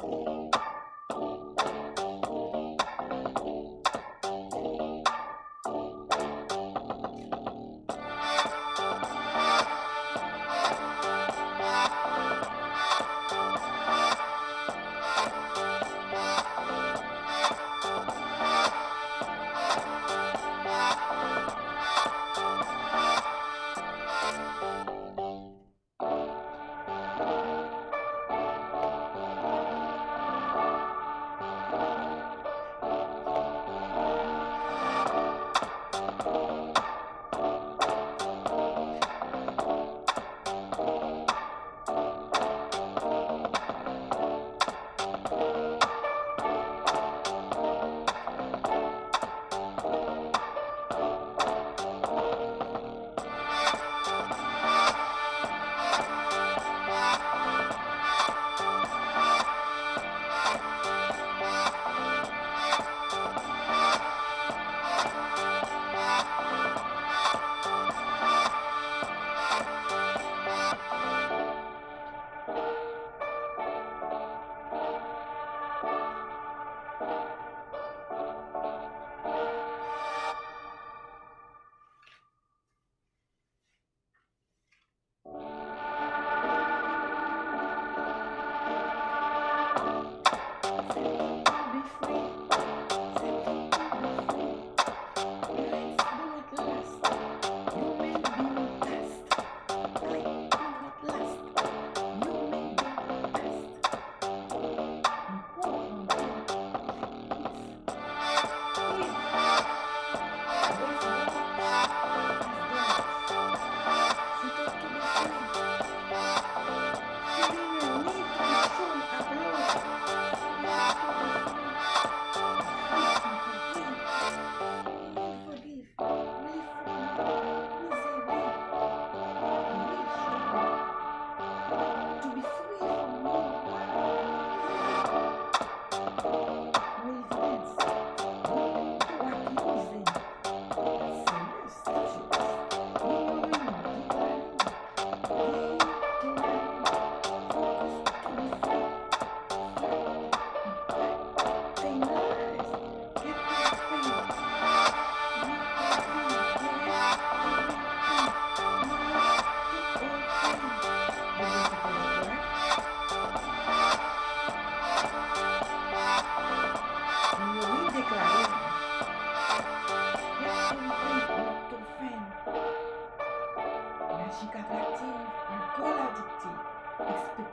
Thank you.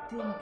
People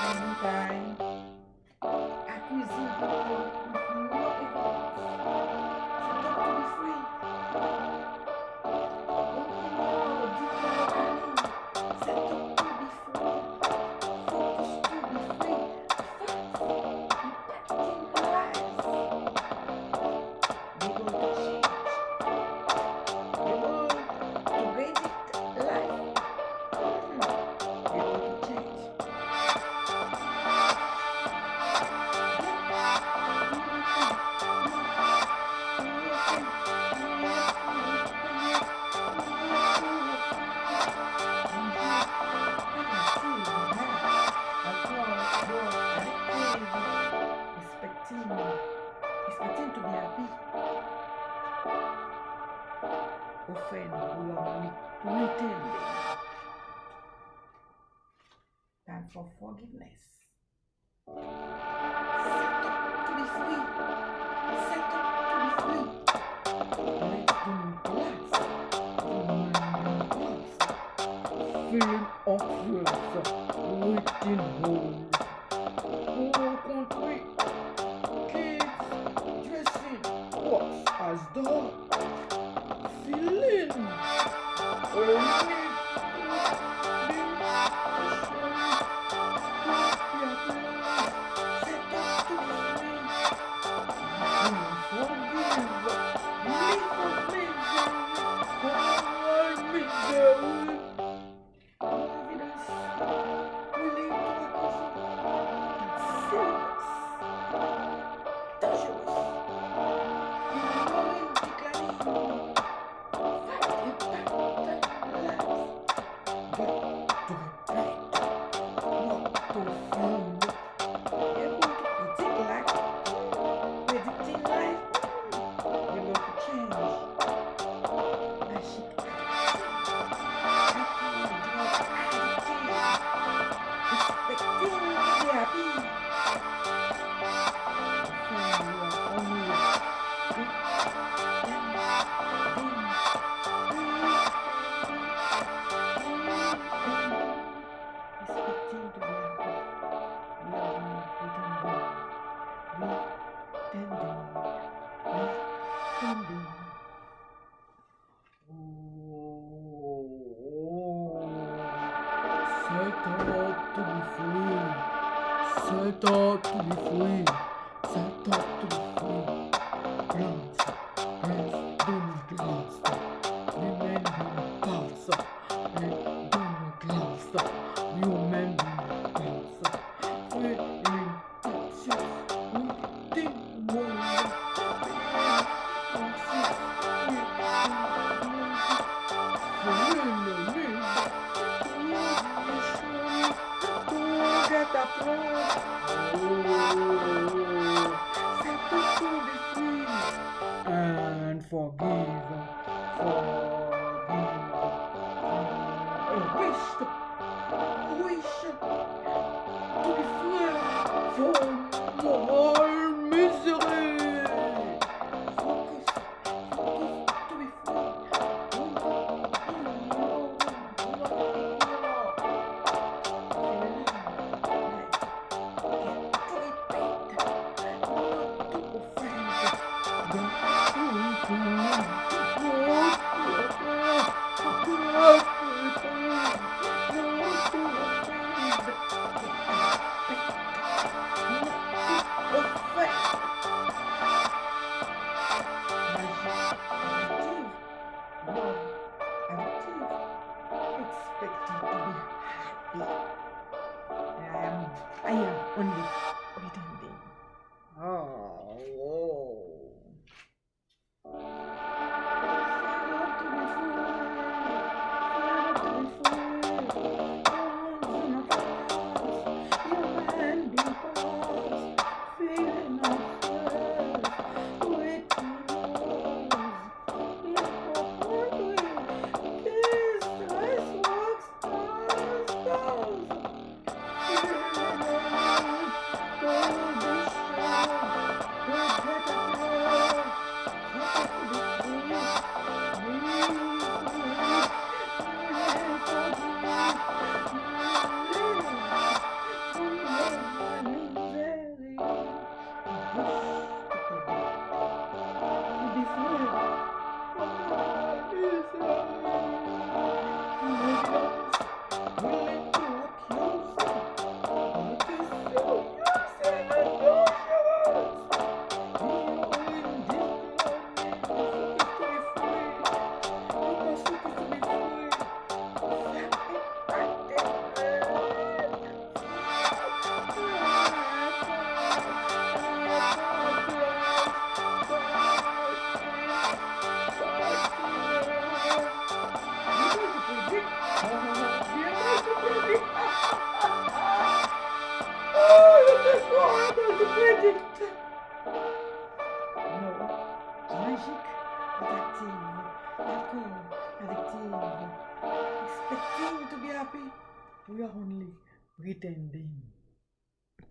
Vamos, vai. A cozinha. feeling awkward, waiting home. Whole country, kids dressing, what's as dog, feeling. Oh, Bye. fool. 哎呀，我你。